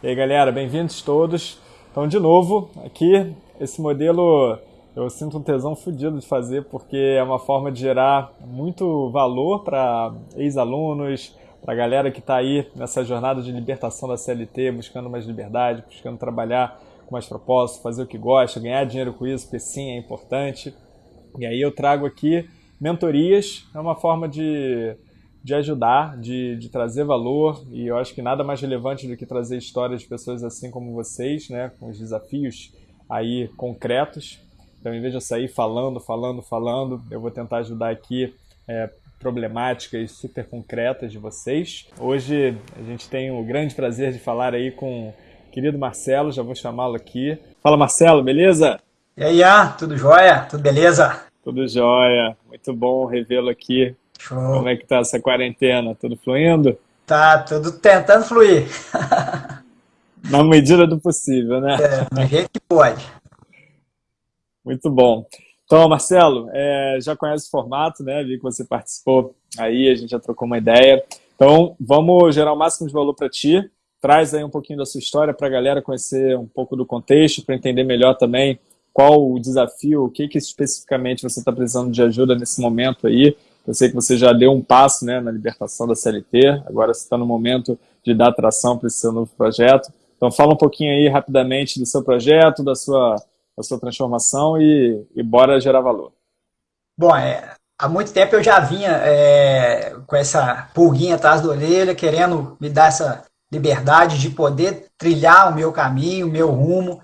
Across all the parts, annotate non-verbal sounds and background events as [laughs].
E aí, galera, bem-vindos todos. Então, de novo, aqui, esse modelo eu sinto um tesão fodido de fazer, porque é uma forma de gerar muito valor para ex-alunos, para a galera que está aí nessa jornada de libertação da CLT, buscando mais liberdade, buscando trabalhar com mais propósito, fazer o que gosta, ganhar dinheiro com isso, porque sim, é importante. E aí eu trago aqui mentorias, é uma forma de de ajudar, de, de trazer valor, e eu acho que nada mais relevante do que trazer histórias de pessoas assim como vocês, né, com os desafios aí concretos. Então, em vez de eu sair falando, falando, falando, eu vou tentar ajudar aqui é, problemáticas super concretas de vocês. Hoje a gente tem o grande prazer de falar aí com o querido Marcelo, já vou chamá-lo aqui. Fala Marcelo, beleza? E aí, ah, tudo jóia? Tudo beleza? Tudo jóia, muito bom revê-lo aqui Show. Como é que tá essa quarentena? Tudo fluindo? Tá, tudo tentando fluir. [laughs] Na medida do possível, né? É, do jeito que pode. Muito bom. Então, Marcelo, é, já conhece o formato, né? Vi que você participou aí, a gente já trocou uma ideia. Então, vamos gerar o máximo de valor para ti. Traz aí um pouquinho da sua história para a galera conhecer um pouco do contexto, para entender melhor também qual o desafio, o que, que especificamente você está precisando de ajuda nesse momento aí. Eu sei que você já deu um passo né, na libertação da CLT, agora você está no momento de dar atração para esse seu novo projeto. Então fala um pouquinho aí rapidamente do seu projeto, da sua, da sua transformação e, e bora gerar valor. Bom, é, há muito tempo eu já vinha é, com essa pulguinha atrás da orelha, querendo me dar essa liberdade de poder trilhar o meu caminho, o meu rumo.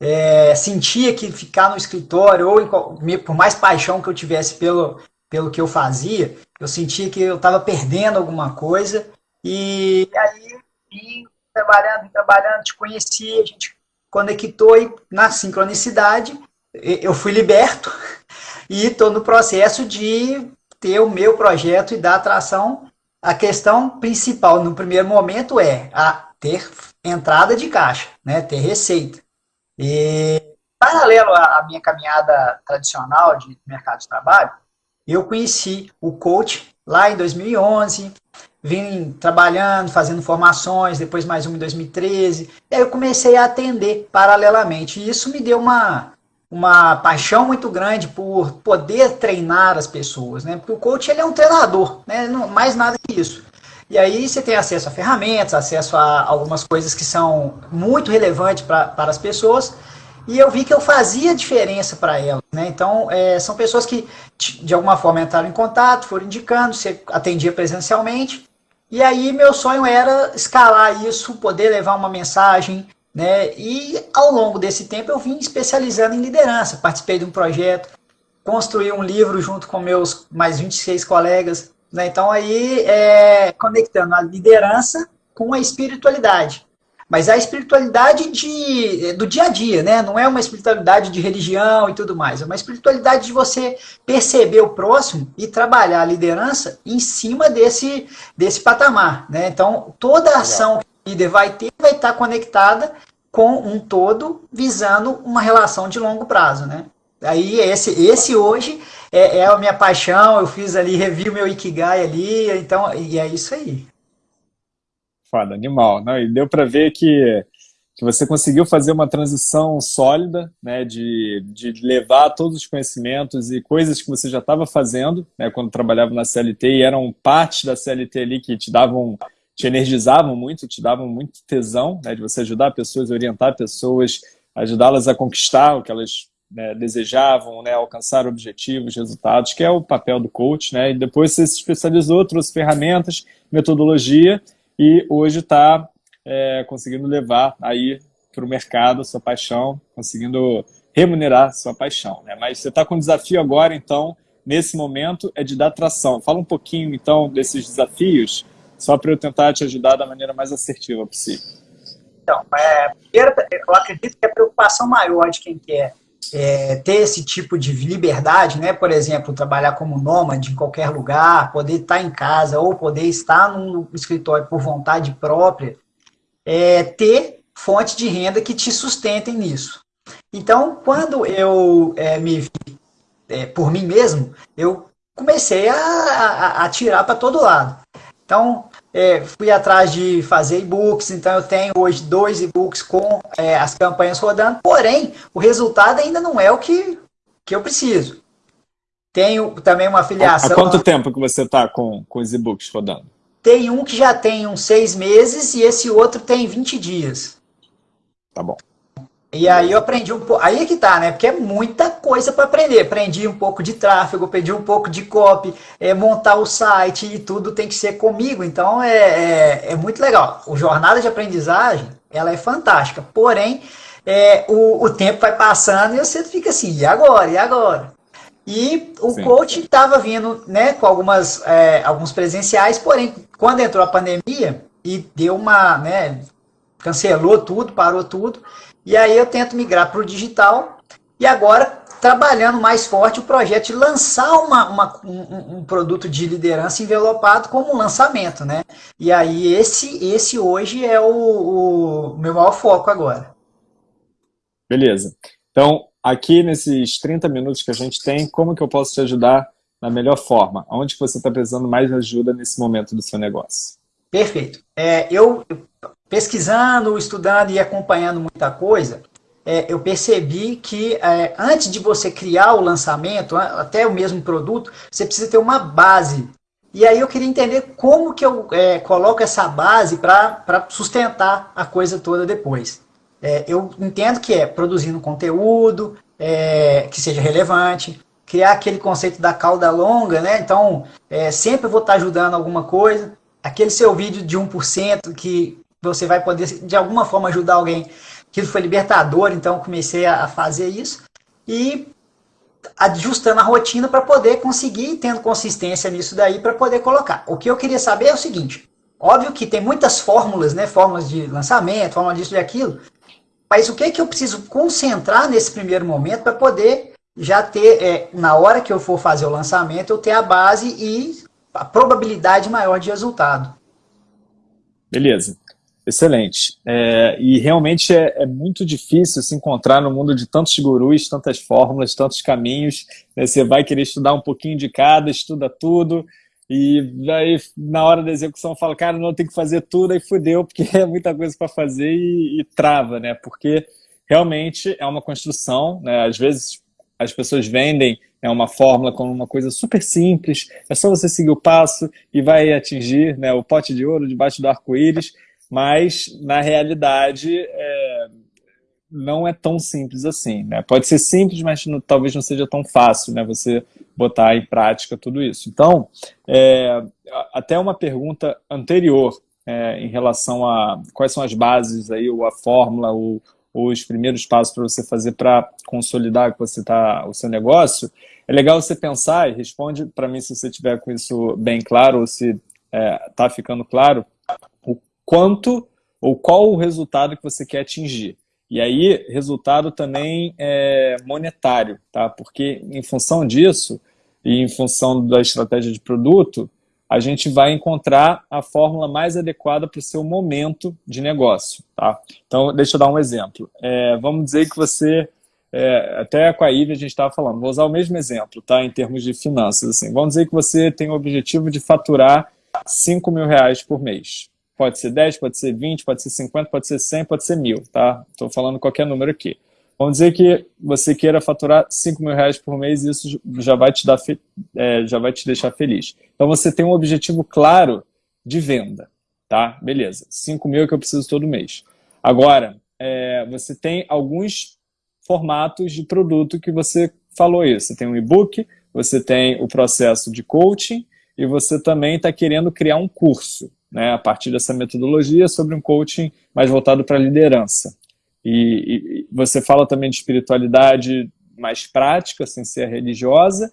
É, sentia que ficar no escritório, ou por mais paixão que eu tivesse pelo, pelo que eu fazia, eu sentia que eu estava perdendo alguma coisa. E aí, vim trabalhando, trabalhando, te conheci, a gente conectou e na sincronicidade eu fui liberto [laughs] e estou no processo de ter o meu projeto e dar atração. A questão principal no primeiro momento é a ter entrada de caixa, né, ter receita. E paralelo à minha caminhada tradicional de mercado de trabalho, eu conheci o coach lá em 2011, vim trabalhando, fazendo formações, depois mais uma em 2013, e aí eu comecei a atender paralelamente, e isso me deu uma, uma paixão muito grande por poder treinar as pessoas, né? Porque o coach ele é um treinador, né? Não, mais nada que isso. E aí você tem acesso a ferramentas, acesso a algumas coisas que são muito relevantes pra, para as pessoas, e eu vi que eu fazia diferença para elas. Né? Então, é, são pessoas que, de alguma forma, entraram em contato, foram indicando, você atendia presencialmente, e aí meu sonho era escalar isso, poder levar uma mensagem, né? e ao longo desse tempo eu vim especializando em liderança, participei de um projeto, construí um livro junto com meus mais 26 colegas, né? então aí é, conectando a liderança com a espiritualidade. Mas a espiritualidade de, do dia a dia, né? Não é uma espiritualidade de religião e tudo mais. É uma espiritualidade de você perceber o próximo e trabalhar a liderança em cima desse, desse patamar, né? Então, toda a ação que o líder vai ter vai estar conectada com um todo, visando uma relação de longo prazo, né? Aí, esse, esse hoje é, é a minha paixão, eu fiz ali, revi o meu Ikigai ali, então, e é isso aí. Foda, animal. Não, e deu para ver que, que você conseguiu fazer uma transição sólida, né, de, de levar todos os conhecimentos e coisas que você já estava fazendo, né, quando trabalhava na CLT e eram parte da CLT ali que te davam, te energizavam muito, te davam muito tesão, né, de você ajudar pessoas, orientar pessoas, ajudá-las a conquistar o que elas né, desejavam, né, alcançar objetivos, resultados, que é o papel do coach, né, e depois você se especializou, trouxe ferramentas, metodologia, e hoje está é, conseguindo levar aí para o mercado sua paixão, conseguindo remunerar sua paixão. Né? Mas você está com um desafio agora, então, nesse momento, é de dar tração. Fala um pouquinho, então, desses desafios, só para eu tentar te ajudar da maneira mais assertiva possível. Então, é, eu acredito que a preocupação maior de quem quer é, ter esse tipo de liberdade, né? por exemplo, trabalhar como nômade em qualquer lugar, poder estar em casa ou poder estar num escritório por vontade própria, é, ter fonte de renda que te sustentem nisso. Então, quando eu é, me vi é, por mim mesmo, eu comecei a, a, a tirar para todo lado. Então, é, fui atrás de fazer e-books, então eu tenho hoje dois e-books com é, as campanhas rodando, porém, o resultado ainda não é o que, que eu preciso. Tenho também uma afiliação... Há quanto tempo que você está com, com os e-books rodando? Tem um que já tem uns seis meses e esse outro tem 20 dias. Tá bom. E aí eu aprendi um pouco, aí é que tá, né? Porque é muita coisa para aprender. Aprendi um pouco de tráfego, aprendi um pouco de copy, é, montar o site e tudo tem que ser comigo. Então é, é, é muito legal. O jornada de aprendizagem, ela é fantástica. Porém, é, o, o tempo vai passando e você fica assim, e agora? E agora? E o Sim. coach estava vindo né, com algumas, é, alguns presenciais, porém, quando entrou a pandemia e deu uma, né, cancelou tudo, parou tudo, e aí eu tento migrar para o digital e agora trabalhando mais forte o projeto de lançar uma, uma um, um, produto de liderança envelopado como um lançamento, né? E aí esse, esse hoje é o, o meu maior foco agora. Beleza. Então, aqui nesses 30 minutos que a gente tem, como que eu posso te ajudar na melhor forma? Onde você está precisando mais ajuda nesse momento do seu negócio? Perfeito. É, eu, pesquisando, estudando e acompanhando muita coisa, é, eu percebi que é, antes de você criar o lançamento, até o mesmo produto, você precisa ter uma base. E aí eu queria entender como que eu é, coloco essa base para sustentar a coisa toda depois. É, eu entendo que é produzindo conteúdo é, que seja relevante, criar aquele conceito da cauda longa, né? Então, é, sempre vou estar ajudando alguma coisa. Aquele seu vídeo de 1% que você vai poder, de alguma forma, ajudar alguém. Aquilo foi libertador, então comecei a fazer isso. E ajustando a rotina para poder conseguir, tendo consistência nisso daí, para poder colocar. O que eu queria saber é o seguinte, óbvio que tem muitas fórmulas, né, fórmulas de lançamento, fórmula disso e aquilo, mas o que, é que eu preciso concentrar nesse primeiro momento para poder já ter, é, na hora que eu for fazer o lançamento, eu ter a base e a probabilidade maior de resultado. Beleza. Excelente. É, e realmente é, é, muito difícil se encontrar no mundo de tantos gurus, tantas fórmulas, tantos caminhos. Né? Você vai querer estudar um pouquinho de cada, estuda tudo, e aí na hora da execução fala, cara, não, tem que fazer tudo, aí fudeu, porque [laughs] é muita coisa para fazer e, e, trava, né? Porque realmente é uma construção, né? Às vezes as pessoas vendem né, uma fórmula como uma coisa super simples, é só você seguir o passo e vai atingir né, o pote de ouro debaixo do arco-íris, mas na realidade é, não é tão simples assim. Né? Pode ser simples, mas não, talvez não seja tão fácil né, você botar em prática tudo isso. Então, é, até uma pergunta anterior é, em relação a quais são as bases, aí, ou a fórmula, ou, ou os primeiros passos para você fazer para consolidar que você tá, o seu negócio, é legal você pensar, e responde para mim se você tiver com isso bem claro, ou se está é, ficando claro, quanto ou qual o resultado que você quer atingir. E aí, resultado também é monetário, tá? Porque em função disso, e em função da estratégia de produto, a gente vai encontrar a fórmula mais adequada para o seu momento de negócio, tá? Então, deixa eu dar um exemplo. É, vamos dizer que você, é, até com a Ivy a gente estava falando, vou usar o mesmo exemplo, tá? Em termos de finanças, assim. Vamos dizer que você tem o objetivo de faturar 5 mil reais por mês. Pode ser 10, pode ser 20, pode ser 50, pode ser 100, pode ser mil, tá? Estou falando qualquer número aqui. Vamos dizer que você queira faturar 5 mil reais por mês e isso já vai te, dar é, já vai te deixar feliz. Então você tem um objetivo claro de venda, tá? Beleza, 5 mil é que eu preciso todo mês. Agora, é, você tem alguns formatos de produto que você falou isso. Você tem um e-book, você tem o processo de coaching e você também está querendo criar um curso né, a partir dessa metodologia sobre um coaching mais voltado para a liderança. E, e, você fala também de espiritualidade mais prática, sem ser religiosa,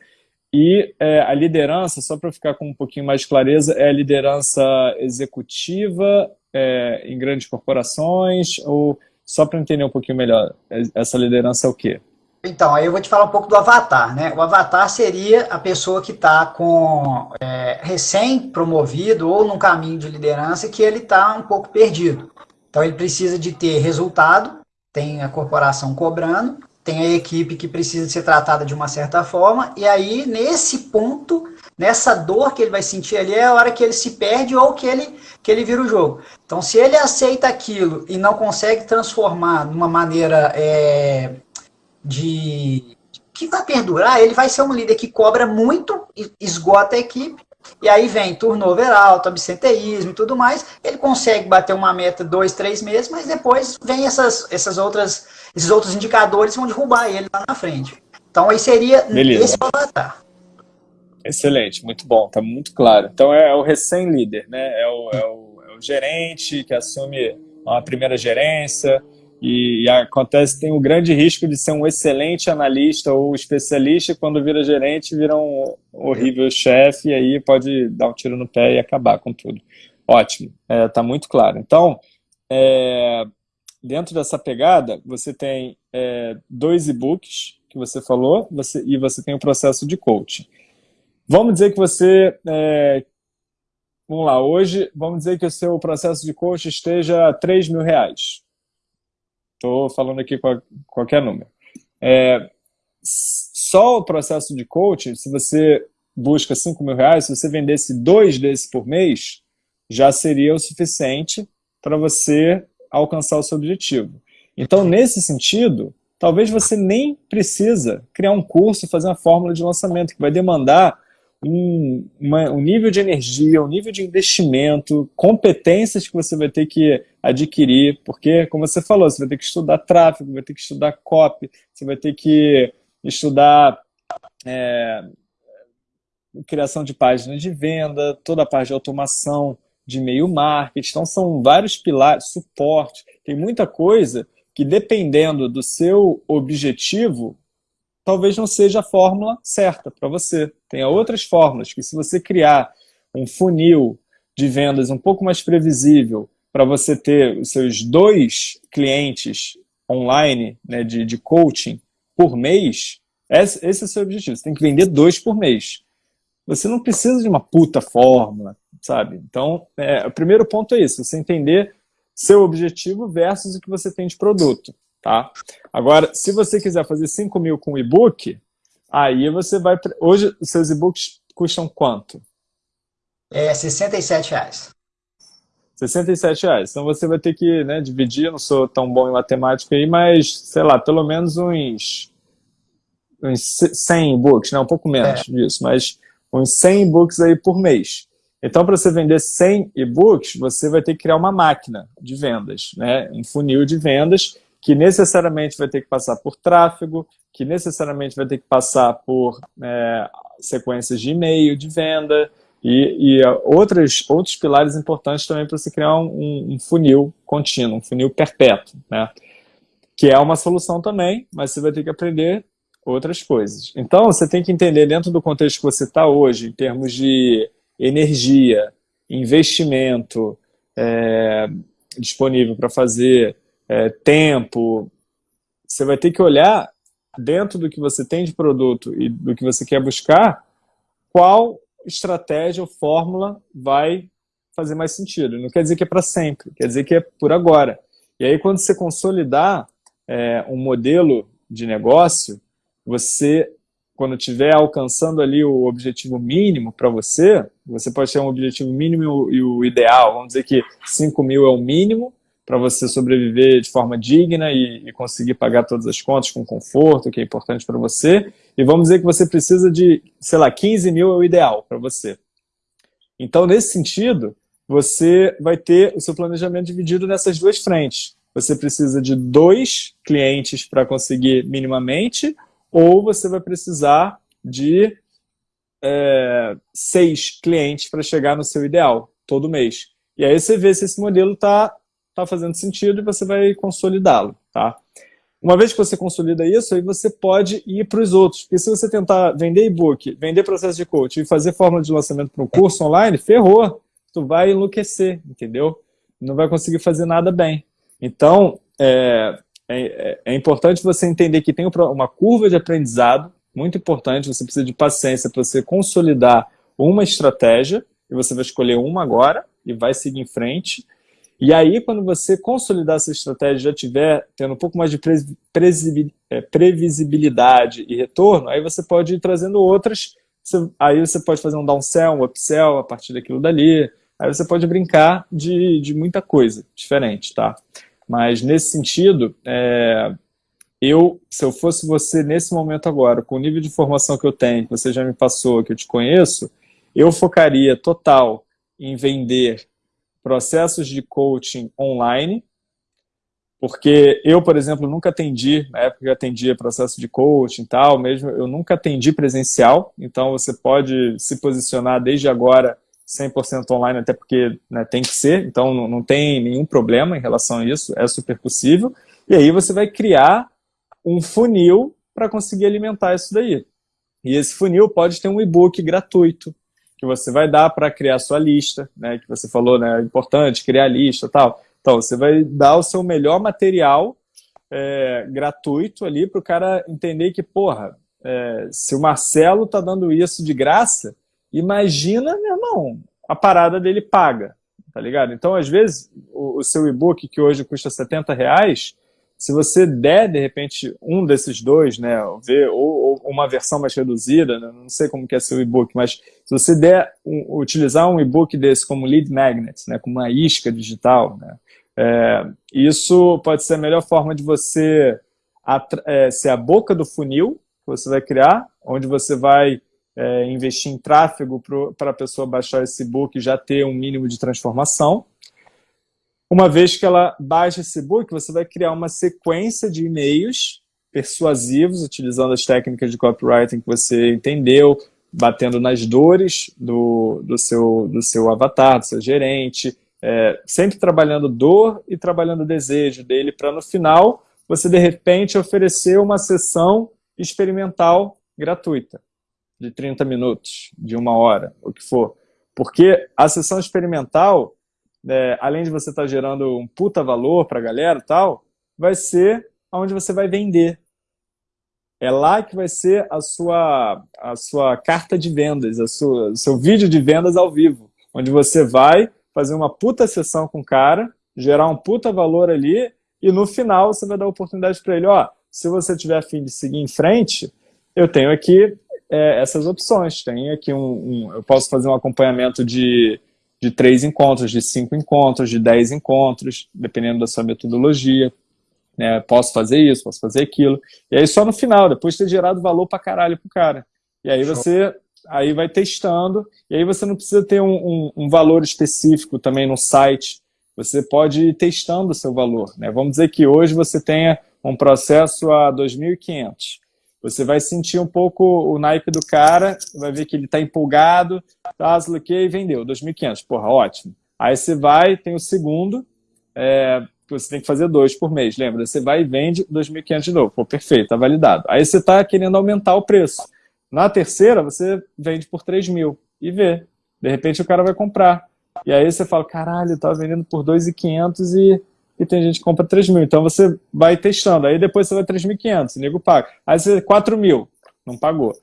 e é, a liderança, só para ficar com um pouquinho mais de clareza, é a liderança executiva é, em grandes corporações, ou só para entender um pouquinho melhor, é, essa liderança é o quê? Então, aí eu vou te falar um pouco do avatar, né? O avatar seria a pessoa que está com é, recém-promovido ou num caminho de liderança que ele está um pouco perdido. Então, ele precisa de ter resultado, tem a corporação cobrando, tem a equipe que precisa ser tratada de uma certa forma, e aí, nesse ponto, nessa dor que ele vai sentir ali é a hora que ele se perde ou que ele, que ele vira o jogo. Então, se ele aceita aquilo e não consegue transformar numa maneira é, de que vai perdurar, ele vai ser um líder que cobra muito, esgota a equipe, e aí vem turnover alto, absenteísmo e tudo mais. Ele consegue bater uma meta dois, três meses, mas depois vem essas, essas outras, esses outros indicadores vão derrubar ele lá na frente. Então aí seria Beleza. esse avatar. Excelente, muito bom, tá muito claro. Então é, o recém-líder, né? É o, é, o, é o gerente que assume uma primeira gerência, e, acontece, tem o grande risco de ser um excelente analista ou especialista, e quando vira gerente, vira um horrível chefe, e aí pode dar um tiro no pé e acabar com tudo. Ótimo, está é, muito claro. Então, é, dentro dessa pegada, você tem é, dois e-books que você falou, você, e você tem o processo de coaching. Vamos dizer que você é, Vamos lá, hoje, vamos dizer que o seu processo de coaching esteja a 3 mil reais. Estou falando aqui qualquer número. É, só o processo de coaching, se você busca 5 mil reais, se você vendesse dois desses por mês, já seria o suficiente para você alcançar o seu objetivo. Então, nesse sentido, talvez você nem precisa criar um curso fazer uma fórmula de lançamento, que vai demandar um, uma, um nível de energia, um nível de investimento, competências que você vai ter que adquirir, porque, como você falou, você vai ter que estudar tráfego, vai ter que estudar copy, você vai ter que estudar é, criação de páginas de venda, toda a parte de automação, de e-mail marketing, então são vários pilares, suporte, tem muita coisa que dependendo do seu objetivo, talvez não seja a fórmula certa para você. Tem outras fórmulas que se você criar um funil de vendas um pouco mais previsível para você ter os seus dois clientes online né, de, de coaching por mês, esse, esse é o seu objetivo. Você tem que vender dois por mês. Você não precisa de uma puta fórmula, sabe? Então, é, o primeiro ponto é isso, você entender seu objetivo versus o que você tem de produto. Tá? Agora, se você quiser fazer 5 mil com e-book, aí você vai... Hoje, os seus e-books custam quanto? É 67 reais. 67 reais. Então você vai ter que né, dividir, não sou tão bom em matemática aí, mas, sei lá, pelo menos uns, uns 100 e-books, né? um pouco menos é. disso, mas uns 100 e-books aí por mês. Então, para você vender 100 e-books, você vai ter que criar uma máquina de vendas, né? um funil de vendas, que necessariamente vai ter que passar por tráfego, que necessariamente vai ter que passar por é, sequências de e-mail, de venda, e, e outros, outros pilares importantes também para você criar um, um, funil contínuo, um funil perpétuo, né? que é uma solução também, mas você vai ter que aprender outras coisas. Então, você tem que entender dentro do contexto que você está hoje, em termos de energia, investimento é, disponível para fazer, é, tempo, você vai ter que olhar dentro do que você tem de produto e do que você quer buscar, qual estratégia ou fórmula vai fazer mais sentido. Não quer dizer que é para sempre, quer dizer que é por agora. E aí, quando você consolidar é, um modelo de negócio, você, quando estiver alcançando ali o objetivo mínimo para você, você pode ter um objetivo mínimo e o ideal. Vamos dizer que 5 mil é o mínimo, para você sobreviver de forma digna e, e, conseguir pagar todas as contas com conforto, que é importante para você. E vamos dizer que você precisa de, sei lá, 15 mil é o ideal para você. Então, nesse sentido, você vai ter o seu planejamento dividido nessas duas frentes. Você precisa de dois clientes para conseguir minimamente, ou você vai precisar de é, seis clientes para chegar no seu ideal, todo mês. E aí você vê se esse modelo está está fazendo sentido e você vai consolidá-lo, tá? Uma vez que você consolida isso, aí você pode ir para os outros. Porque se você tentar vender e-book, vender processo de coaching e fazer fórmula de lançamento para um curso online, ferrou. Tu vai enlouquecer, entendeu? Não vai conseguir fazer nada bem. Então, é, é, é importante você entender que tem uma curva de aprendizado, muito importante, você precisa de paciência para você consolidar uma estratégia, e você vai escolher uma agora, e vai seguir em frente, e aí, quando você consolidar essa estratégia, já tiver tendo um pouco mais de é, previsibilidade e retorno, aí você pode ir trazendo outras aí você pode fazer um downsell, um upsell a partir daquilo dali, aí você pode brincar de, de muita coisa diferente, tá? Mas nesse sentido, é, eu, se eu fosse você nesse momento agora, com o nível de informação que eu tenho, que você já me passou, que eu te conheço, eu focaria total em vender processos de coaching online, porque eu, por exemplo, nunca atendi, na época que eu atendia processo de coaching e tal, mesmo eu nunca atendi presencial, então você pode se posicionar desde agora 100% online, até porque né, tem que ser, então não, não tem nenhum problema em relação a isso, é super possível, e aí você vai criar um funil para conseguir alimentar isso daí. E esse funil pode ter um e-book gratuito, que você vai dar para criar sua lista, né, que você falou, né, é importante criar lista tal. Então, você vai dar o seu melhor material é, gratuito ali para o cara entender que, porra, é, se o Marcelo tá dando isso de graça, imagina, meu irmão, a parada dele paga, tá ligado? Então, às vezes, o, o seu e-book, que hoje custa 70 reais, se você der, de repente, um desses dois, né, ver, ou, ou uma versão mais reduzida, né, não sei como que é seu e-book, mas se você der, um, utilizar um e-book desse como lead magnet, né, como uma isca digital, né, é, isso pode ser a melhor forma de você é, ser a boca do funil que você vai criar, onde você vai é, investir em tráfego para a pessoa baixar esse book e já ter um mínimo de transformação. Uma vez que ela baixa esse book, você vai criar uma sequência de e-mails persuasivos, utilizando as técnicas de copywriting que você entendeu, batendo nas dores do, do, seu, do seu avatar, do seu gerente, é, sempre trabalhando dor e trabalhando desejo dele, para no final você de repente oferecer uma sessão experimental gratuita, de 30 minutos, de uma hora, o que for. Porque a sessão experimental, é, além de você estar tá gerando um puta valor para a galera e tal, vai ser onde você vai vender. É lá que vai ser a sua, a sua carta de vendas, a sua, o seu vídeo de vendas ao vivo, onde você vai fazer uma puta sessão com o cara, gerar um puta valor ali, e no final você vai dar oportunidade para ele, ó, se você tiver afim de seguir em frente, eu tenho aqui é, essas opções, tenho aqui um, um, eu posso fazer um acompanhamento de, de três encontros, de cinco encontros, de dez encontros, dependendo da sua metodologia, né, posso fazer isso, posso fazer aquilo, e aí só no final, depois de ter gerado valor pra caralho pro cara, e aí você aí vai testando, e aí você não precisa ter um, um, um valor específico também no site, você pode ir testando o seu valor. Né? Vamos dizer que hoje você tenha um processo a 2.500. Você vai sentir um pouco o naipe do cara, vai ver que ele está empolgado, tá, e vendeu, 2.500. Porra, ótimo. Aí você vai, tem o segundo, é, você tem que fazer dois por mês, lembra? Você vai e vende 2.500 de novo. Pô, perfeito, tá validado. Aí você está querendo aumentar o preço. Na terceira, você vende por 3 mil e vê. De repente o cara vai comprar. E aí você fala, caralho, eu tava vendendo por 2.500 e, e tem gente que compra 3 mil. Então você vai testando. Aí depois você vai 3.500, o nego paga. Aí você 4 mil, não pagou.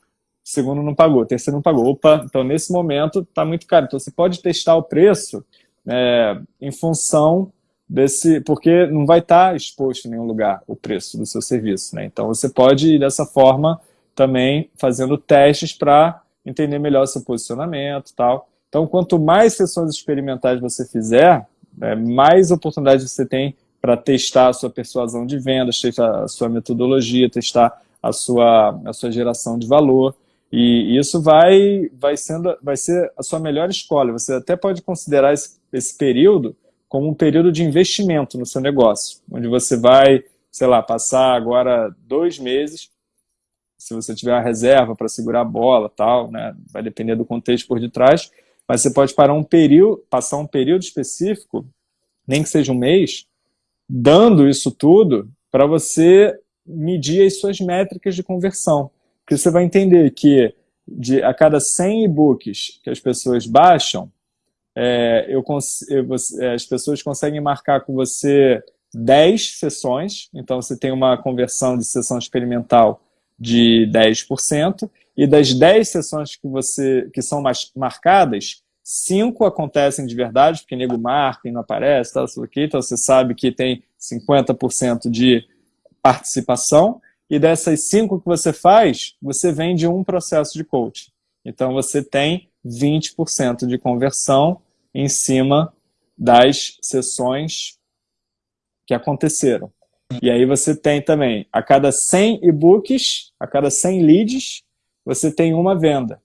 segundo não pagou, terceiro não pagou. Opa, então nesse momento tá muito caro. Então você pode testar o preço é, em função desse, porque não vai estar tá exposto em nenhum lugar o preço do seu serviço. Né? Então você pode ir dessa forma também fazendo testes para entender melhor seu posicionamento tal. Então, quanto mais sessões experimentais você fizer, é, mais oportunidade você tem para testar a sua persuasão de vendas, testar a sua metodologia, testar a sua, a sua geração de valor. E isso vai, vai, sendo, vai ser a sua melhor escolha. Você até pode considerar esse, esse período como um período de investimento no seu negócio, onde você vai, sei lá, passar agora dois meses se você tiver uma reserva para segurar a bola tal, né? vai depender do contexto por detrás, mas você pode parar um período, passar um período específico, nem que seja um mês, dando isso tudo para você medir as suas métricas de conversão. Porque você vai entender que de, a cada 100 e-books que as pessoas baixam, é, eu, eu, é, as pessoas conseguem marcar com você 10 sessões, então você tem uma conversão de sessão experimental de 10%, e das 10 sessões que, você, que são mais marcadas, 5 acontecem de verdade, porque nego marca e não aparece, tal, aqui, então você sabe que tem 50% de participação, e dessas 5 que você faz, você vende um processo de coaching. Então você tem 20% de conversão em cima das sessões que aconteceram. E aí você tem também, a cada 100 e-books, a cada 100 leads, você tem uma venda.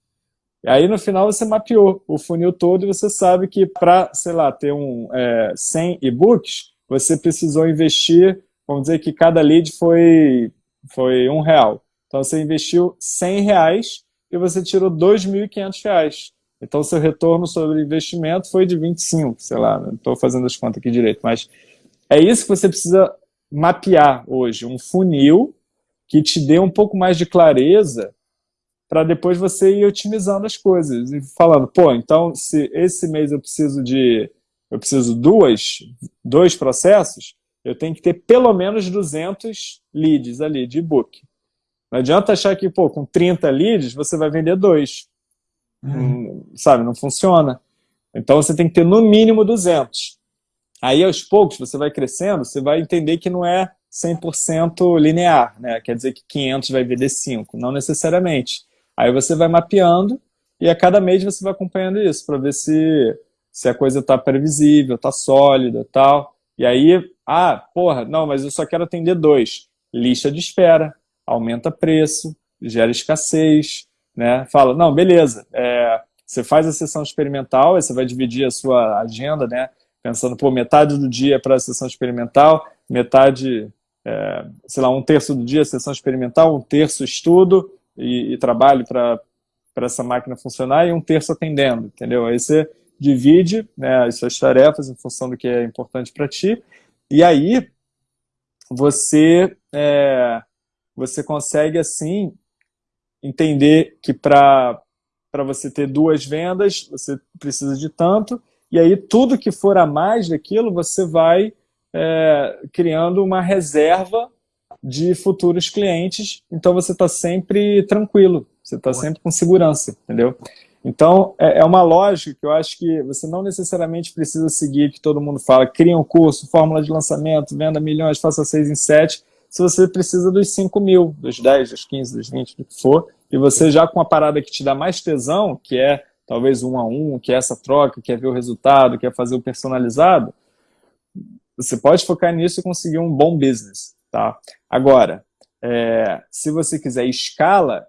E aí no final você mapeou o funil todo e você sabe que para, sei lá, ter um é, 100 e-books, você precisou investir, vamos dizer que cada lead foi, foi um real. Então você investiu 100 reais e você tirou 2.500 reais. Então seu retorno sobre investimento foi de 25, sei lá, não estou fazendo as contas aqui direito, mas é isso que você precisa mapear hoje, um funil que te dê um pouco mais de clareza para depois você ir otimizando as coisas e falando, pô, então se esse mês eu preciso de eu preciso duas, dois processos, eu tenho que ter pelo menos 200 leads ali de e-book. Não adianta achar que, pô, com 30 leads você vai vender dois. Uhum. sabe, não funciona. Então você tem que ter no mínimo 200. Aí aos poucos você vai crescendo, você vai entender que não é 100% linear, né? Quer dizer que 500 vai vender 5, não necessariamente. Aí você vai mapeando e a cada mês você vai acompanhando isso para ver se, se a coisa está previsível, está sólida tal. E aí, ah, porra, não, mas eu só quero atender dois. Lista de espera, aumenta preço, gera escassez, né? Fala, não, beleza, é, você faz a sessão experimental, aí você vai dividir a sua agenda, né? Pensando, pô, metade do dia para a sessão experimental, metade, é, sei lá, um terço do dia sessão experimental, um terço estudo e, e trabalho para essa máquina funcionar e um terço atendendo, entendeu? Aí você divide né, as suas tarefas em função do que é importante para ti, e aí você, é, você consegue, assim, entender que para você ter duas vendas, você precisa de tanto, e aí tudo que for a mais daquilo, você vai é, criando uma reserva de futuros clientes, então você está sempre tranquilo, você está sempre com segurança, entendeu? Então, é, é uma lógica que eu acho que você não necessariamente precisa seguir que todo mundo fala, cria um curso, fórmula de lançamento, venda milhões, faça seis em sete, se você precisa dos 5 mil, dos 10, dos 15, dos 20, do que for, e você já com a parada que te dá mais tesão, que é talvez um a um, que é essa troca, que é ver o resultado, que é fazer o personalizado, você pode focar nisso e conseguir um bom business. Tá? Agora, é, se você quiser escala,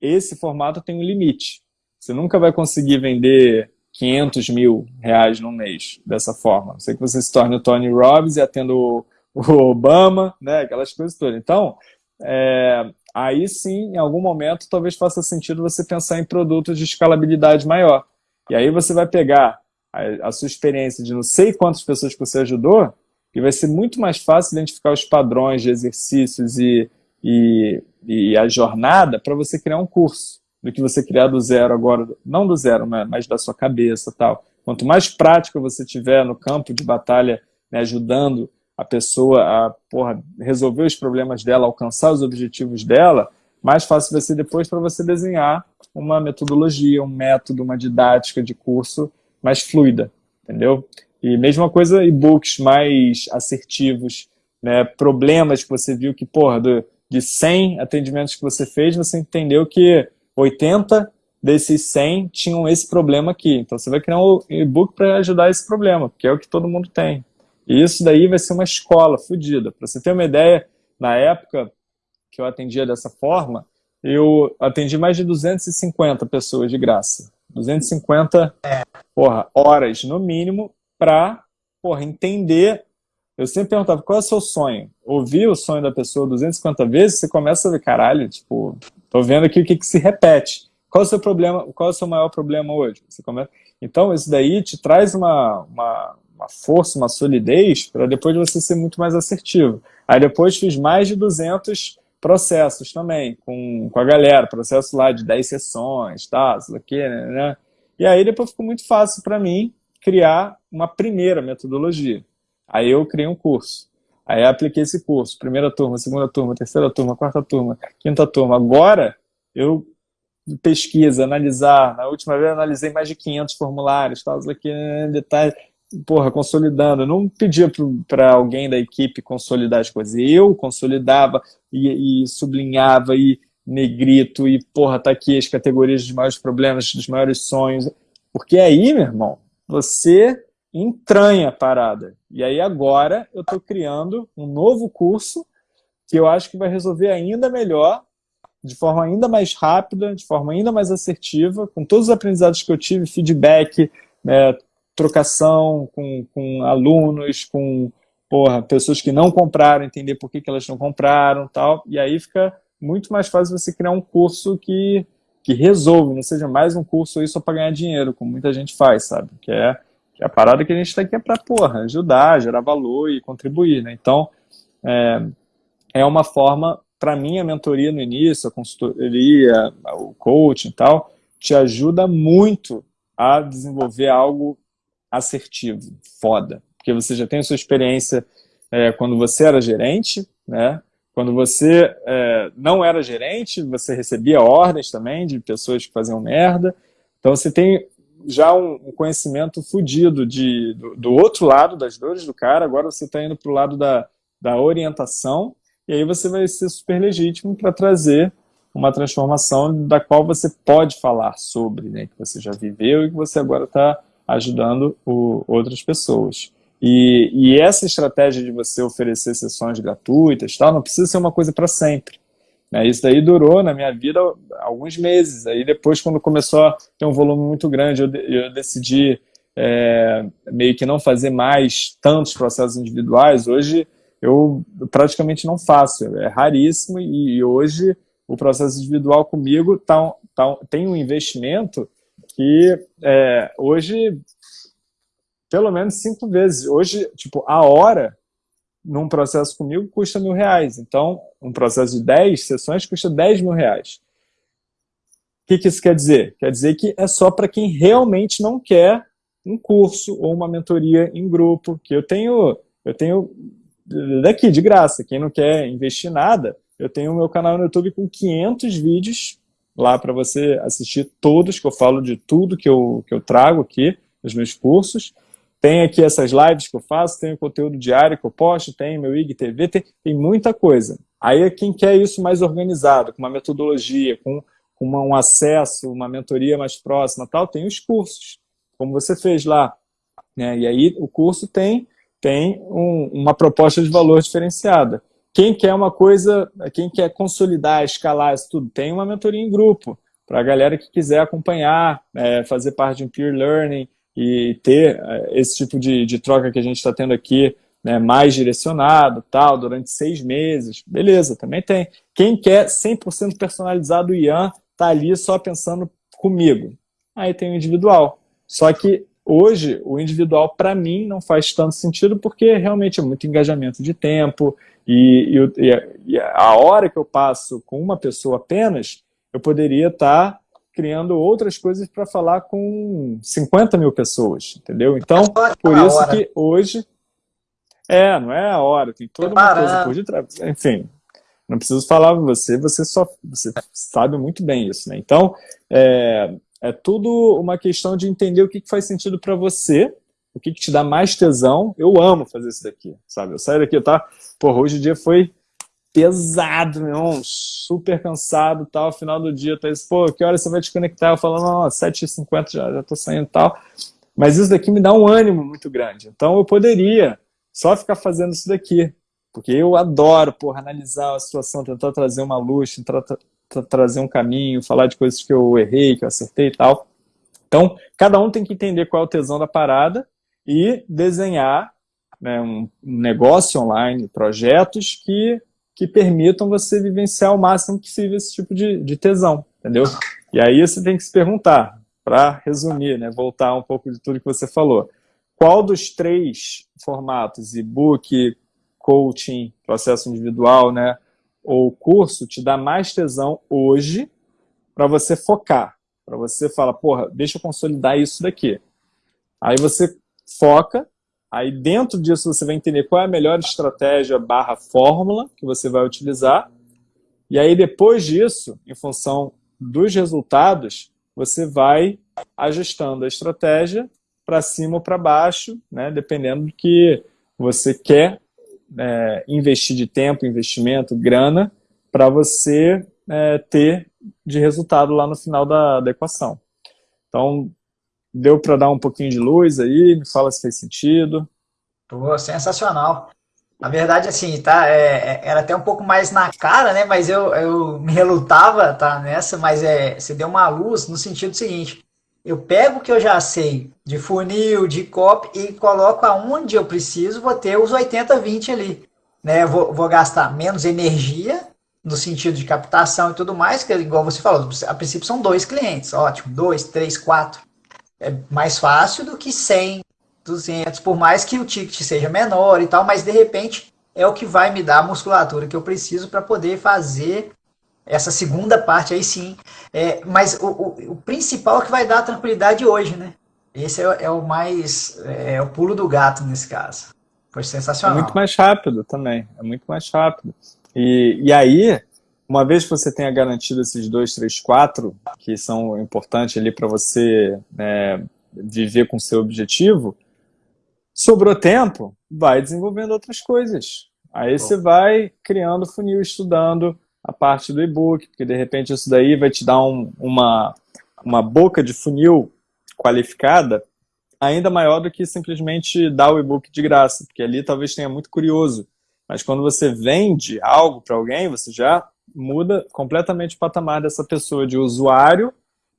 esse formato tem um limite. Você nunca vai conseguir vender 500 mil reais no mês dessa forma. Não sei que você se torne o Tony Robbins e atenda o Obama, né, aquelas coisas todas. Então, é, aí sim, em algum momento, talvez faça sentido você pensar em produtos de escalabilidade maior. E aí você vai pegar a, a sua experiência de não sei quantas pessoas que você ajudou e vai ser muito mais fácil identificar os padrões de exercícios e, e, e a jornada para você criar um curso do que você criar do zero agora, não do zero, mas da sua cabeça tal. Quanto mais prática você tiver no campo de batalha, né, ajudando a pessoa a porra, resolver os problemas dela, alcançar os objetivos dela, mais fácil vai ser depois para você desenhar uma metodologia, um método, uma didática de curso mais fluida, entendeu? E mesma coisa e-books mais assertivos, né? problemas que você viu que, porra, do, de 100 atendimentos que você fez, você entendeu que 80 desses 100 tinham esse problema aqui. Então você vai criar um e-book para ajudar esse problema, porque é o que todo mundo tem. E isso daí vai ser uma escola fodida. Para você ter uma ideia, na época que eu atendia dessa forma, eu atendi mais de 250 pessoas de graça. 250 porra, horas no mínimo para entender. Eu sempre perguntava, qual é o seu sonho? Ouvir o sonho da pessoa 250 vezes, você começa a ver, caralho, tipo, tô vendo aqui o que, que se repete. Qual é o seu problema, qual é o seu maior problema hoje? Você começa... Então, isso daí te traz uma, uma, uma força, uma solidez, para depois você ser muito mais assertivo. Aí depois fiz mais de 200 processos também, com, com a galera, processo lá de 10 sessões, tá, isso aqui, né, né? E aí depois ficou muito fácil para mim criar uma primeira metodologia. Aí eu criei um curso. Aí apliquei esse curso. Primeira turma, segunda turma, terceira turma, quarta turma, quinta turma. Agora, eu pesquisa, analisar. Na última vez eu analisei mais de 500 formulários, tal, aqui, detalhe. Porra, consolidando. Eu não pedia para alguém da equipe consolidar as coisas. Eu consolidava e, e sublinhava e negrito e, porra, tá aqui as categorias dos maiores problemas, dos maiores sonhos. Porque aí, meu irmão, você entranha a parada. E aí agora eu estou criando um novo curso que eu acho que vai resolver ainda melhor, de forma ainda mais rápida, de forma ainda mais assertiva, com todos os aprendizados que eu tive, feedback, né, trocação com, com alunos, com porra, pessoas que não compraram, entender por que, que elas não compraram tal. E aí fica muito mais fácil você criar um curso que, que resolve, não seja mais um curso aí só para ganhar dinheiro, como muita gente faz, sabe? Que é, que é a parada que a gente está aqui é para, porra, ajudar, gerar valor e contribuir, né? Então, é, é uma forma, para mim, a mentoria no início, a consultoria, o coaching e tal, te ajuda muito a desenvolver algo assertivo, foda. Porque você já tem a sua experiência é, quando você era gerente, né? Quando você é, não era gerente, você recebia ordens também de pessoas que faziam merda. Então você tem já um, conhecimento fudido de, do, do, outro lado das dores do cara, agora você está indo para o lado da, da orientação, e aí você vai ser super legítimo para trazer uma transformação da qual você pode falar sobre, né, que você já viveu e que você agora está ajudando o, outras pessoas. E, e, essa estratégia de você oferecer sessões gratuitas tal, não precisa ser uma coisa para sempre. Né? Isso daí durou na minha vida alguns meses. Aí depois, quando começou a ter um volume muito grande, eu, eu decidi é, meio que não fazer mais tantos processos individuais. Hoje eu praticamente não faço, é raríssimo e, e hoje o processo individual comigo tá, tá, tem um investimento que é, hoje, pelo menos cinco vezes. Hoje, tipo, a hora num processo comigo custa mil reais. Então, um processo de 10 sessões custa 10 mil reais. O que, que isso quer dizer? Quer dizer que é só para quem realmente não quer um curso ou uma mentoria em grupo, que eu tenho, eu tenho daqui, de graça. Quem não quer investir nada, eu tenho o meu canal no YouTube com 500 vídeos lá para você assistir todos, que eu falo de tudo que eu, que eu trago aqui nos meus cursos. Tem aqui essas lives que eu faço, tem o conteúdo diário que eu posto, tem meu IGTV, tem, tem muita coisa. Aí quem quer isso mais organizado, com uma metodologia, com, com uma, um acesso, uma mentoria mais próxima tal, tem os cursos, como você fez lá. Né? E aí o curso tem, tem um, uma proposta de valor diferenciada. Quem quer uma coisa, quem quer consolidar, escalar isso tudo, tem uma mentoria em grupo, para a galera que quiser acompanhar, é, fazer parte de um peer learning e ter é, esse tipo de, de troca que a gente está tendo aqui, né, mais direcionado, tal, durante seis meses, beleza, também tem. Quem quer 100% personalizado o Ian, tá ali só pensando comigo. Aí tem o individual. Só que hoje, o individual, para mim, não faz tanto sentido porque realmente é muito engajamento de tempo, e, e, e, a hora que eu passo com uma pessoa apenas, eu poderia estar tá criando outras coisas para falar com 50 mil pessoas, entendeu? Então, por isso que hoje... É, não é a hora, tem toda uma coisa por detrás. Enfim, não preciso falar para você, você só você sabe muito bem isso, né? Então, é, é tudo uma questão de entender o que faz sentido para você, o que, que te dá mais tesão. Eu amo fazer isso daqui, sabe? Eu saio daqui, tá? Porra, hoje o dia foi pesado, meu irmão, super cansado tal. Final do dia, tá isso, pô, que hora você vai te conectar? Eu falo, não, 7h50 já, já tô saindo tal. Mas isso daqui me dá um ânimo muito grande. Então eu poderia só ficar fazendo isso daqui. Porque eu adoro, porra, analisar a situação, tentar trazer uma luz, tentar tra trazer um caminho, falar de coisas que eu errei, que eu acertei e tal. Então, cada um tem que entender qual é o tesão da parada e desenhar né, um negócio online, projetos que, que permitam você vivenciar o máximo possível esse tipo de, de tesão, entendeu? E aí você tem que se perguntar, para resumir, né, voltar um pouco de tudo que você falou, qual dos três formatos, e-book, coaching, processo individual, né, ou curso, te dá mais tesão hoje para você focar, para você falar, porra, deixa eu consolidar isso daqui. Aí você foca, aí dentro disso você vai entender qual é a melhor estratégia barra fórmula que você vai utilizar, e aí depois disso, em função dos resultados, você vai ajustando a estratégia para cima ou para baixo, né, dependendo do que você quer é, investir de tempo, investimento, grana, para você é, ter de resultado lá no final da, da equação. Então, deu para dar um pouquinho de luz aí? Me fala se fez sentido. Pô, sensacional. Na verdade, assim, tá, é, é, era até um pouco mais na cara, né? Mas eu, eu me relutava tá, nessa, mas é, você deu uma luz no sentido seguinte. Eu pego o que eu já sei de funil, de copy e coloco aonde eu preciso, vou ter os 80-20 ali. Né? Vou, vou gastar menos energia, no sentido de captação e tudo mais, que igual você falou, a princípio são dois clientes, ótimo, dois, três, quatro. É mais fácil do que 100, 200, por mais que o ticket seja menor e tal, mas de repente é o que vai me dar a musculatura que eu preciso para poder fazer essa segunda parte aí sim. É, mas o, o, o, principal é que vai dar a tranquilidade hoje, né? Esse é, é o mais, é, é, o pulo do gato nesse caso. Foi sensacional. É muito mais rápido também, é muito mais rápido. E, e aí, uma vez que você tenha garantido esses dois, três, quatro, que são importantes ali para você né, viver com seu objetivo, Sobrou tempo? Vai desenvolvendo outras coisas. Aí você vai criando funil, estudando a parte do e-book, porque de repente isso daí vai te dar um, uma, uma boca de funil qualificada ainda maior do que simplesmente dar o e-book de graça, porque ali talvez tenha muito curioso. Mas quando você vende algo para alguém, você já muda completamente o patamar dessa pessoa de usuário,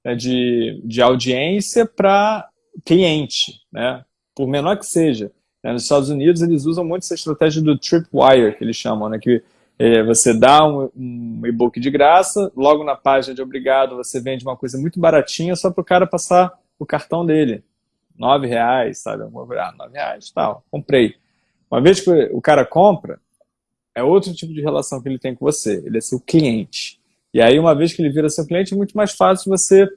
né, de, de audiência para cliente, né? por menor que seja. Né? Nos Estados Unidos, eles usam muito essa estratégia do tripwire, que eles chamam, né? que é, você dá um, um e-book de graça, logo na página de obrigado você vende uma coisa muito baratinha só para o cara passar o cartão dele. Nove reais, sabe? Ah, nove reais, tal, comprei. Uma vez que o cara compra, é outro tipo de relação que ele tem com você. Ele é seu cliente. E aí, uma vez que ele vira seu cliente, é muito mais fácil você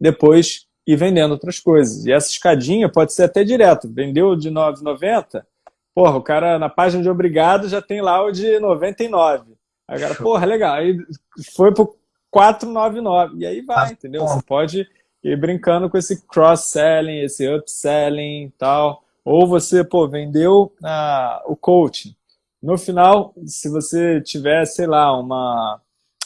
depois e vendendo outras coisas. E essa escadinha pode ser até direto. Vendeu de 9,90, porra, o cara na página de obrigado já tem lá o de 99. Aí o cara, porra, legal. Aí foi pro 499. E aí vai, entendeu? Você pode ir brincando com esse cross-selling, esse upselling e tal. Ou você, pô, vendeu ah, o coaching. No final, se você tiver, sei lá, uma,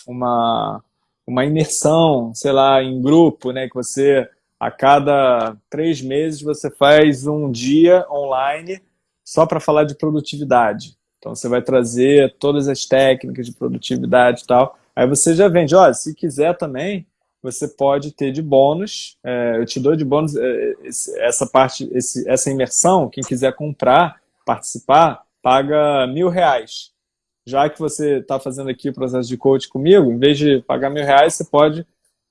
uma, uma imersão, sei lá, em grupo, né, que você a cada três meses você faz um dia online só para falar de produtividade. Então você vai trazer todas as técnicas de produtividade e tal. Aí você já vende, olha, se quiser também, você pode ter de bônus, é, eu te dou de bônus é, essa parte, esse, essa imersão, quem quiser comprar, participar, paga mil reais. Já que você está fazendo aqui o processo de coach comigo, em vez de pagar mil reais, você pode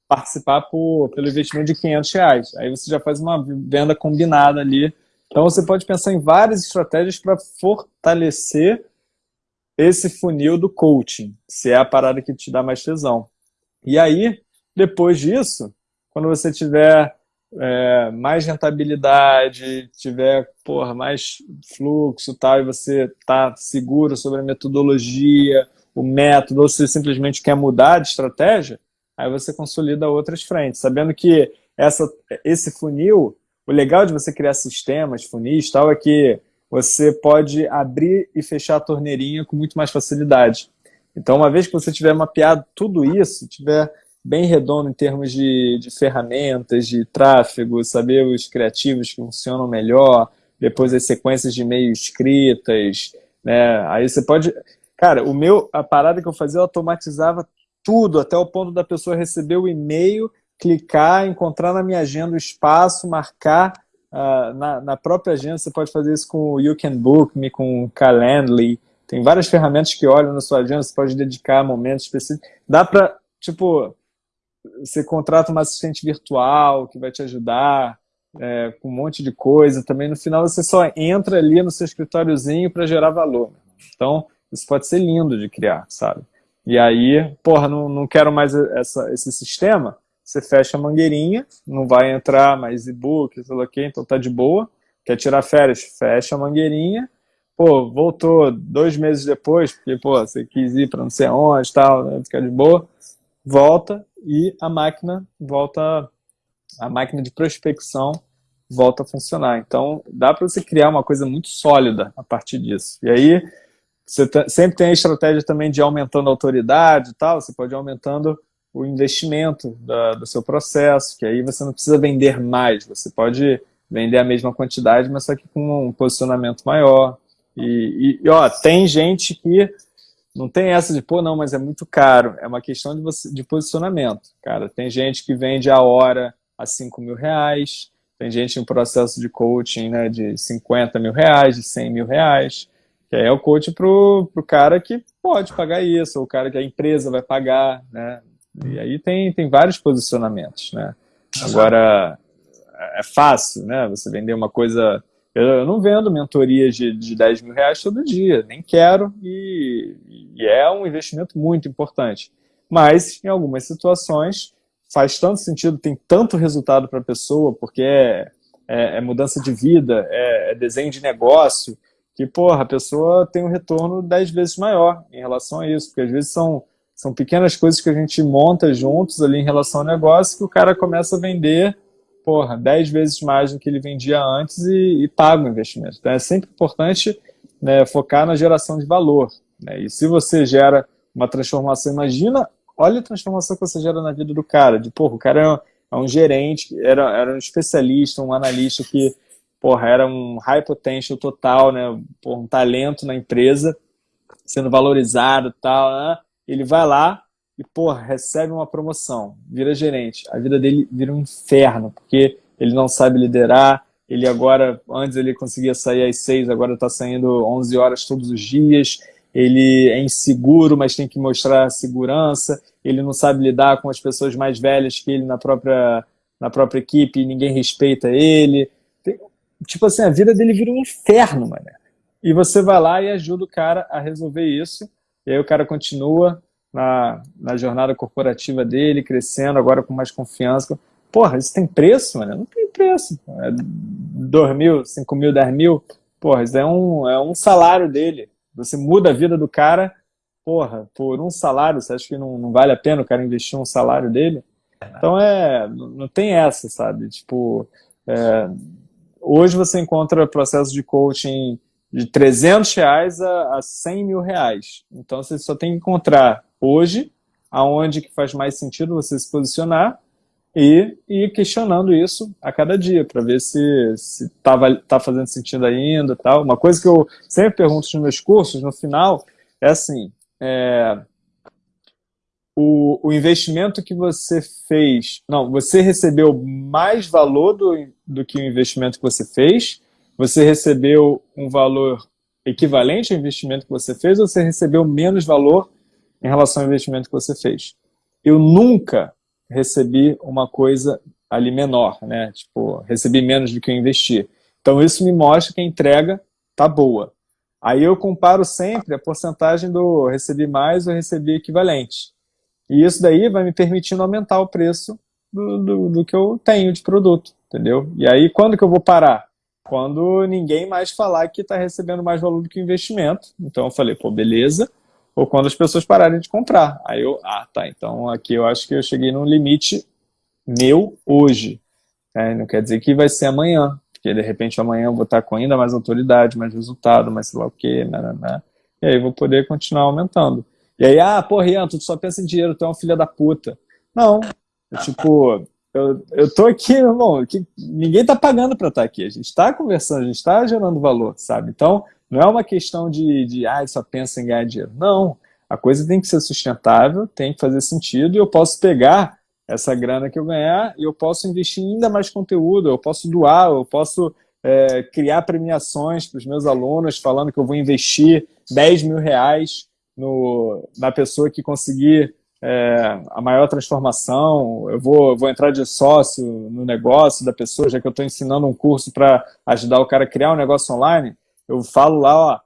participar por, pelo investimento de 500 reais. Aí você já faz uma venda combinada ali. Então você pode pensar em várias estratégias para fortalecer esse funil do coaching, se é a parada que te dá mais tesão. E aí, depois disso, quando você tiver é, mais rentabilidade, tiver porra, mais fluxo tal, e você está seguro sobre a metodologia, o método, ou se simplesmente quer mudar de estratégia, aí você consolida outras frentes, sabendo que essa, esse funil, o legal de você criar sistemas, funis tal, é que você pode abrir e fechar a torneirinha com muito mais facilidade. Então, uma vez que você tiver mapeado tudo isso, tiver bem redondo em termos de, de ferramentas, de tráfego, saber os criativos que funcionam melhor, depois as sequências de e-mail escritas, né? Aí você pode... Cara, o meu, a parada que eu fazia, eu automatizava tudo, até o ponto da pessoa receber o e-mail, clicar, encontrar na minha agenda o espaço, marcar uh, na, na, própria agenda. Você pode fazer isso com o You Can Book Me, com o Calendly. Tem várias ferramentas que olham na sua agenda, você pode dedicar momentos específicos. Dá para, tipo, você contrata uma assistente virtual que vai te ajudar é, com um monte de coisa. Também no final você só entra ali no seu escritóriozinho para gerar valor. Então, isso pode ser lindo de criar, sabe? E aí, porra, não, não quero mais essa, esse sistema, você fecha a mangueirinha, não vai entrar mais e-book, sei lá o então tá de boa. Quer tirar férias, fecha a mangueirinha. Pô, voltou dois meses depois, porque, pô, você quis ir para não sei onde, tal, né, ficar de boa. Volta e a máquina volta, a máquina de prospecção volta a funcionar. Então, dá para você criar uma coisa muito sólida a partir disso. E aí, você sempre tem a estratégia também de aumentando a autoridade e tal, você pode ir aumentando o investimento da, do seu processo, que aí você não precisa vender mais, você pode vender a mesma quantidade, mas só que com um posicionamento maior. E, e, ó, tem gente que não tem essa de, pô, não, mas é muito caro. É uma questão de, você, de posicionamento, cara. Tem gente que vende a hora a 5 mil reais, tem gente em processo de coaching né, de 50 mil reais, de 100 mil reais, que é o coach pro, pro cara que pode pagar isso, ou o cara que a empresa vai pagar, né? E aí tem, tem vários posicionamentos, né? Agora, é fácil, né? Você vender uma coisa... Eu não vendo mentorias de, de 10 mil reais todo dia, nem quero, e, e é um investimento muito importante. Mas, em algumas situações, faz tanto sentido, tem tanto resultado para a pessoa, porque é, é, é, mudança de vida, é, é, desenho de negócio, que, porra, a pessoa tem um retorno 10 vezes maior em relação a isso, porque às vezes são, são pequenas coisas que a gente monta juntos ali em relação ao negócio que o cara começa a vender porra, 10 vezes mais do que ele vendia antes e, e paga o investimento. Então é sempre importante né, focar na geração de valor. Né? E se você gera uma transformação, imagina, olha a transformação que você gera na vida do cara. De, porra, o cara é um, é um gerente, era, era um especialista, um analista que porra, era um high potential total, né? Porra, um talento na empresa, sendo valorizado e tal, né? Ele vai lá, e, porra, recebe uma promoção, vira gerente. A vida dele vira um inferno, porque ele não sabe liderar, ele agora, antes ele conseguia sair às seis, agora está saindo 11 horas todos os dias, ele é inseguro, mas tem que mostrar segurança, ele não sabe lidar com as pessoas mais velhas que ele na própria, na própria equipe, ninguém respeita ele. Tem, tipo assim, a vida dele vira um inferno, mano. E você vai lá e ajuda o cara a resolver isso, e aí o cara continua na, na jornada corporativa dele, crescendo, agora com mais confiança. Porra, isso tem preço, mano? Não tem preço. É 2 mil, 5 mil, 10 mil. Porra, isso é um, é um salário dele. Você muda a vida do cara, porra, por um salário, você acha que não, não vale a pena o cara investir um salário dele? Então é, não tem essa, sabe? Tipo, é, hoje você encontra processo de coaching de 300 reais a, a 100 mil reais. Então você só tem que encontrar hoje, aonde que faz mais sentido você se posicionar e ir questionando isso a cada dia, para ver se está tá fazendo sentido ainda tal. Uma coisa que eu sempre pergunto nos meus cursos, no final, é assim, é, o, o, investimento que você fez, não, você recebeu mais valor do, do que o investimento que você fez, você recebeu um valor equivalente ao investimento que você fez, ou você recebeu menos valor em relação ao investimento que você fez. Eu nunca recebi uma coisa ali menor, né? Tipo, recebi menos do que eu investi. Então isso me mostra que a entrega tá boa. Aí eu comparo sempre a porcentagem do recebi mais ou recebi equivalente. E isso daí vai me permitindo aumentar o preço do, do, do, que eu tenho de produto, entendeu? E aí quando que eu vou parar? Quando ninguém mais falar que está recebendo mais valor do que o investimento. Então eu falei, pô, beleza, ou quando as pessoas pararem de comprar. Aí eu, ah, tá, então aqui eu acho que eu cheguei num limite meu hoje. É, não quer dizer que vai ser amanhã, porque de repente amanhã eu vou estar com ainda mais autoridade, mais resultado, mais sei lá o quê, né, né, né. e aí vou poder continuar aumentando. E aí, ah, pô, Rian, tu só pensa em dinheiro, tu é uma filha da puta. Não, tipo, eu, eu tô aqui, irmão, que ninguém tá pagando para estar aqui, a gente está conversando, a gente está gerando valor, sabe? Então, não é uma questão de, de ah, só pensa em ganhar dinheiro. Não, a coisa tem que ser sustentável, tem que fazer sentido e eu posso pegar essa grana que eu ganhar e eu posso investir em ainda mais conteúdo, eu posso doar, eu posso é, criar premiações para os meus alunos falando que eu vou investir 10 mil reais no, na pessoa que conseguir é, a maior transformação, eu vou, vou entrar de sócio no negócio da pessoa, já que eu estou ensinando um curso para ajudar o cara a criar um negócio online, eu falo lá, ó,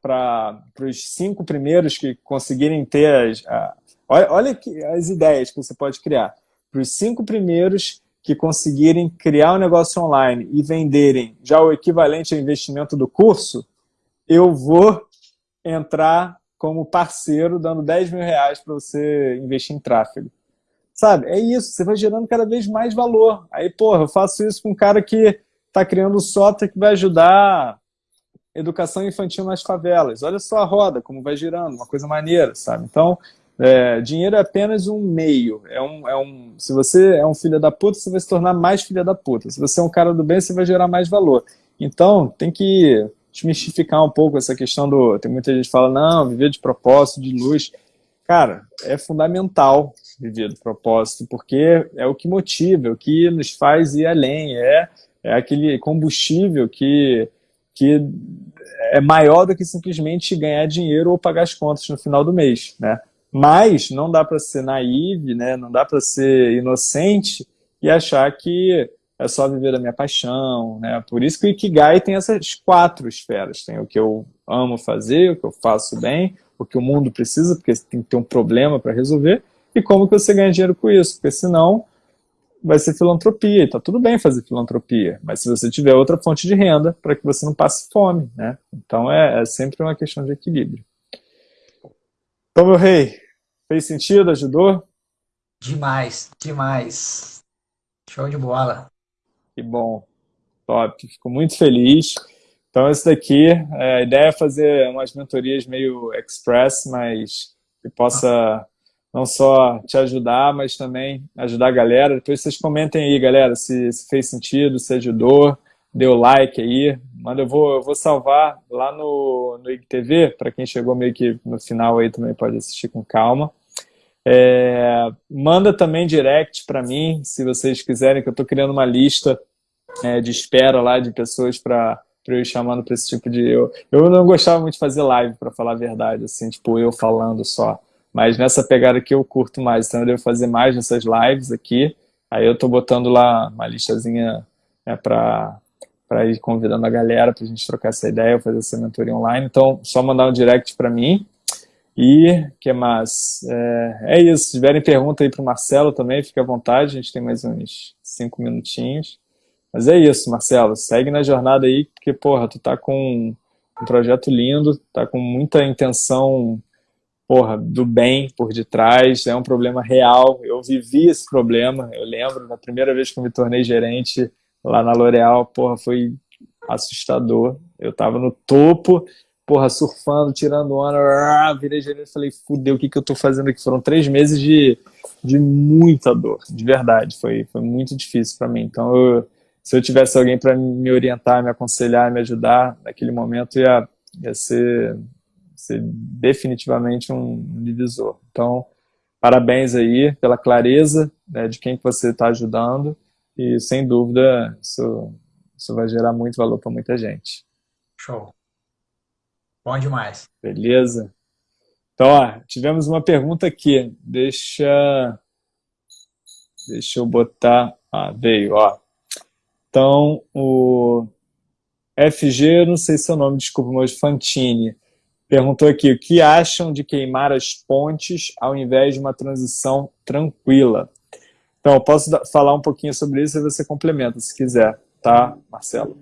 para os cinco primeiros que conseguirem ter as. A, olha, olha que, as ideias que você pode criar. Para os cinco primeiros que conseguirem criar um negócio online e venderem já o equivalente ao investimento do curso, eu vou entrar como parceiro dando 10 mil reais para você investir em tráfego. Sabe? É isso, você vai gerando cada vez mais valor. Aí, porra, eu faço isso com um cara que está criando software que vai ajudar educação infantil nas favelas. Olha só a roda, como vai girando, uma coisa maneira, sabe? Então, é, dinheiro é apenas um meio. É um, é um, se você é um filho da puta, você vai se tornar mais filho da puta. Se você é um cara do bem, você vai gerar mais valor. Então, tem que desmistificar um pouco essa questão do... Tem muita gente que fala, não, viver de propósito, de luz. Cara, é fundamental viver de propósito, porque é o que motiva, é o que nos faz ir além, é, é aquele combustível que, que é maior do que simplesmente ganhar dinheiro ou pagar as contas no final do mês, né? Mas não dá para ser naive, né? não dá para ser inocente e achar que é só viver da minha paixão. Né? Por isso que o Ikigai tem essas quatro esferas. Tem o que eu amo fazer, o que eu faço bem, o que o mundo precisa, porque tem que ter um problema para resolver, e como que você ganha dinheiro com isso, porque senão vai ser filantropia, e tá tudo bem fazer filantropia, mas se você tiver outra fonte de renda, para que você não passe fome, né? Então é, é sempre uma questão de equilíbrio. Então, meu rei, Fez sentido? Ajudou? Demais, demais. Show de bola. Que bom. Top. Fico muito feliz. Então, esse daqui, é, a ideia é fazer umas mentorias meio express, mas que possa não só te ajudar, mas também ajudar a galera. Depois vocês comentem aí, galera, se, se fez sentido, se ajudou, deu like aí. Manda, eu vou, eu vou salvar lá no, no IGTV, para quem chegou meio que no final aí também pode assistir com calma. É, manda também direct para mim, se vocês quiserem, que eu estou criando uma lista é, de espera lá de pessoas para eu ir chamando para esse tipo de... Eu, eu não gostava muito de fazer live, para falar a verdade, assim, tipo, eu falando só. Mas nessa pegada aqui eu curto mais, então eu devo fazer mais nessas lives aqui. Aí eu estou botando lá uma listazinha né, para para ir convidando a galera para a gente trocar essa ideia, fazer essa mentoria online. Então, só mandar um direct para mim, e que mais? É, é, isso. Se tiverem pergunta aí para o Marcelo também, fique à vontade. A gente tem mais uns cinco minutinhos. Mas é isso, Marcelo. Segue na jornada aí, porque, porra, tu tá com um projeto lindo, tá com muita intenção, porra, do bem por detrás. É um problema real. Eu vivi esse problema. Eu lembro, na primeira vez que eu me tornei gerente lá na L'Oréal, porra, foi assustador. Eu tava no topo porra, surfando, tirando onda, virei gerente e falei, fudeu, o que, que eu tô fazendo aqui? Foram três meses de, de muita dor, de verdade, foi, foi muito difícil para mim. Então, eu, se eu tivesse alguém para me orientar, me aconselhar, me ajudar, naquele momento ia, ia ser, ser definitivamente um divisor. Então, parabéns aí pela clareza né, de quem que você está ajudando e, sem dúvida, isso, isso vai gerar muito valor para muita gente. Show. Bom demais. Beleza. Então, ó, tivemos uma pergunta aqui. Deixa, deixa eu botar... Ah, veio, ó. Então, o FG, não sei seu nome, desculpa, mas Fantini, perguntou aqui, o que acham de queimar as pontes ao invés de uma transição tranquila? Então, eu posso falar um pouquinho sobre isso e você complementa, se quiser, tá, Marcelo?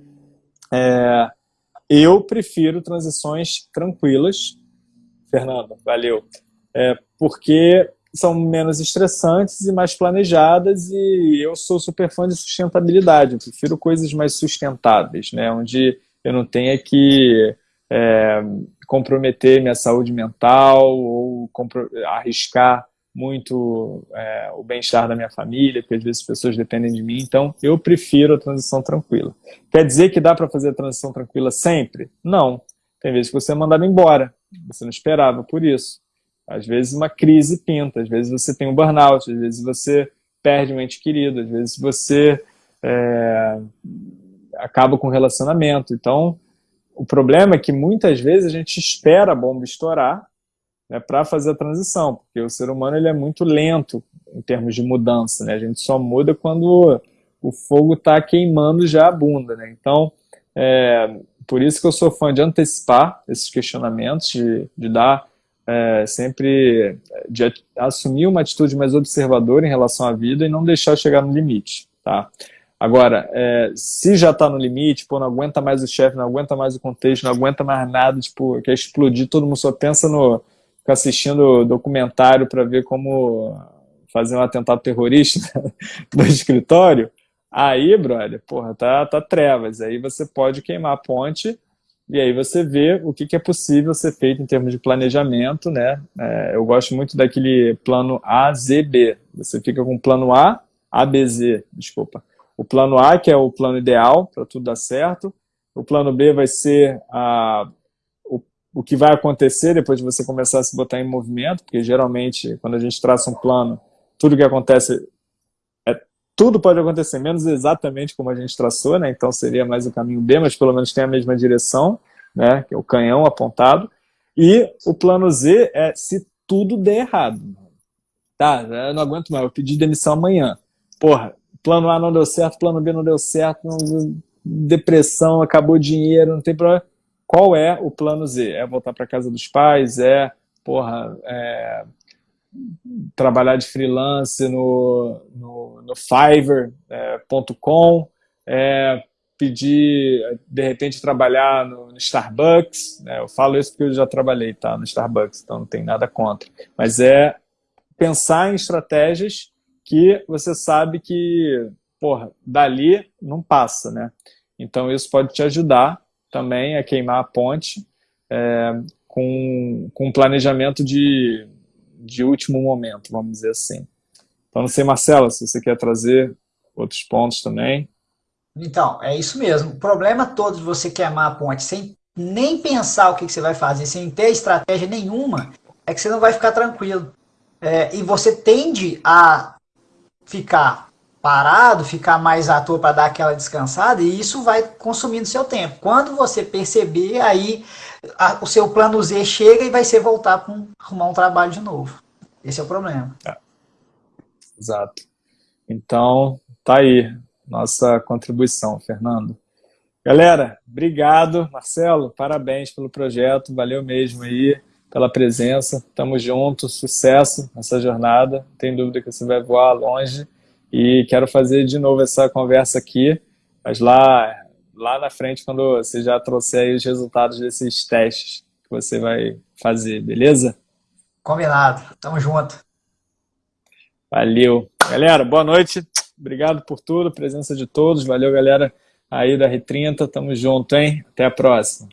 É, eu prefiro transições tranquilas. Fernando, valeu. É, porque são menos estressantes e mais planejadas e eu sou super fã de sustentabilidade. Eu prefiro coisas mais sustentáveis, né? Onde eu não tenha que é, comprometer minha saúde mental ou arriscar muito é, o bem-estar da minha família, porque às vezes as pessoas dependem de mim, então eu prefiro a transição tranquila. Quer dizer que dá para fazer a transição tranquila sempre? Não. Tem vezes que você é mandado embora, você não esperava por isso. Às vezes uma crise pinta, às vezes você tem um burnout, às vezes você perde um ente querido, às vezes você é, acaba com um relacionamento. Então, o problema é que muitas vezes a gente espera a bomba estourar né, para fazer a transição, porque o ser humano ele é muito lento em termos de mudança, né? a gente só muda quando o fogo está queimando já a bunda. Né? Então, é, por isso que eu sou fã de antecipar esses questionamentos, de, de dar é, sempre, de assumir uma atitude mais observadora em relação à vida e não deixar chegar no limite. Tá? Agora, é, se já está no limite, pô, não aguenta mais o chefe, não aguenta mais o contexto, não aguenta mais nada, tipo, quer explodir, todo mundo só pensa no, ficar assistindo documentário para ver como fazer um atentado terrorista [laughs] no escritório, aí, brother, porra, tá, tá trevas. Aí você pode queimar a ponte e aí você vê o que, que é possível ser feito em termos de planejamento, né? É, eu gosto muito daquele plano AZB. Você fica com plano A, ABZ, desculpa. O plano A, que é o plano ideal para tudo dar certo. O plano B vai ser a, o, o que vai acontecer depois de você começar a se botar em movimento, porque geralmente, quando a gente traça um plano, tudo que acontece tudo pode acontecer, menos exatamente como a gente traçou, né? então seria mais o caminho B, mas pelo menos tem a mesma direção, né? que é o canhão apontado. E o plano Z é se tudo der errado. Tá, eu não aguento mais, eu pedi demissão amanhã. Porra, plano A não deu certo, plano B não deu certo, não, depressão, acabou dinheiro, não tem problema. Qual é o plano Z? É voltar para casa dos pais? É, porra, é, trabalhar de freelance no, no, no Fiverr.com, é, é, pedir, de repente, trabalhar no, no Starbucks. Né? Eu falo isso porque eu já trabalhei tá, no Starbucks, então não tem nada contra. Mas é pensar em estratégias que você sabe que, porra, dali não passa, né? Então isso pode te ajudar também a queimar a ponte é, com, com um planejamento de de último momento, vamos dizer assim. Então, não sei, Marcela, se você quer trazer outros pontos também. Então, é isso mesmo. O problema todo de você queimar a ponte sem nem pensar o que, você vai fazer, sem ter estratégia nenhuma, é que você não vai ficar tranquilo. É, e você tende a ficar parado, ficar mais à toa para dar aquela descansada, e isso vai consumindo seu tempo. Quando você perceber, aí a, o seu plano Z chega e vai ser voltar para arrumar um trabalho de novo. Esse é o problema. É. Exato. Então, tá aí nossa contribuição, Fernando. Galera, obrigado. Marcelo, parabéns pelo projeto. Valeu mesmo aí pela presença. Tamo junto, sucesso nessa jornada. Tem dúvida que você vai voar longe. E quero fazer de novo essa conversa aqui, mas lá, lá na frente, quando você já trouxer os resultados desses testes que você vai fazer, beleza? Combinado. Tamo junto. Valeu. Galera, boa noite. Obrigado por tudo, presença de todos. Valeu, galera aí da R30. Tamo junto, hein? Até a próxima.